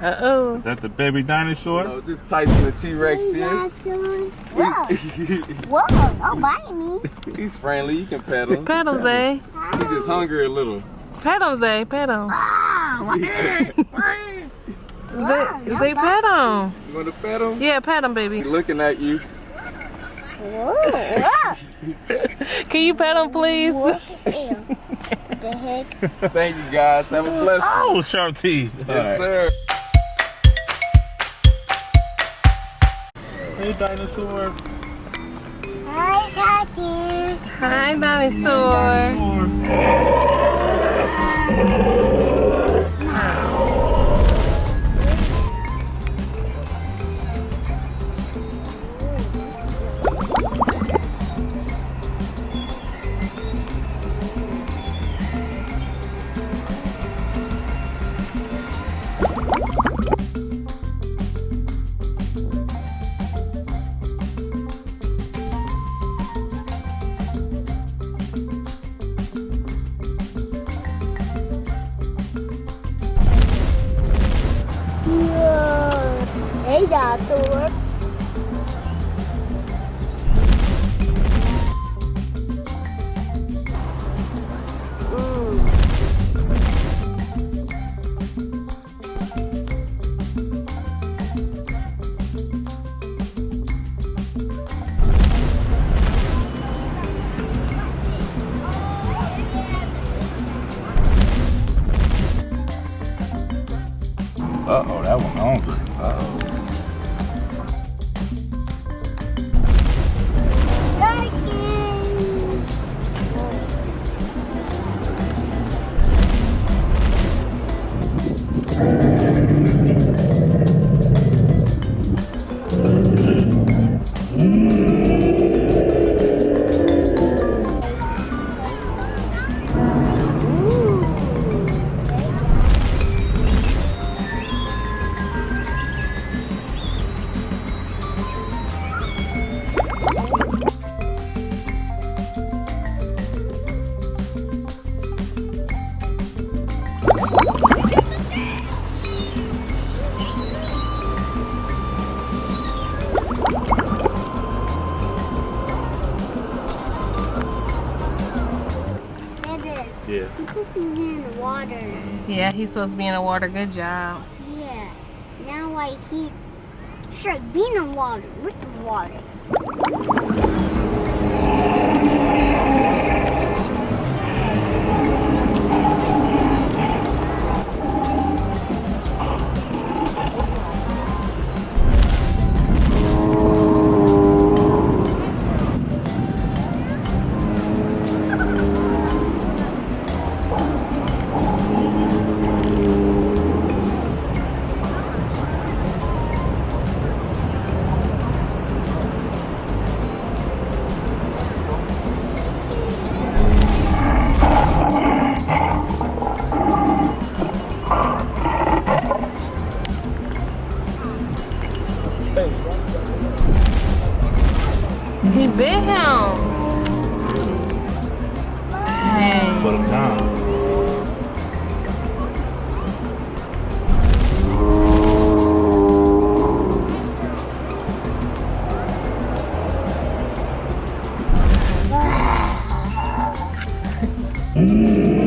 Uh-oh. That the baby dinosaur? No, this Tyson the T-Rex here. Whoa. Whoa, don't bite me. He's friendly. You can pet him. Pet him, Zay. He's just hungry a little. Pet eh? ah, him, Zay. Pet him. Zay, don't Zay, pet him. You want to pet him? Yeah, pet him, baby. He's looking at you. Whoa, whoa. Can you pet him, please? Ew. the heck? Thank you guys. Have a blessed. Oh, sharp teeth. Yes, sir. Hey, dinosaur. Hi, Daddy. Hi, dinosaur. Dinosaur. Mm. Uh-oh, that one hungry. Uh-oh. Dada, Yeah. you put me in the water. Yeah, he's supposed to be in the water. Good job. Yeah. Now I heat Shrek being in the water. Where's the water? É. beber, não?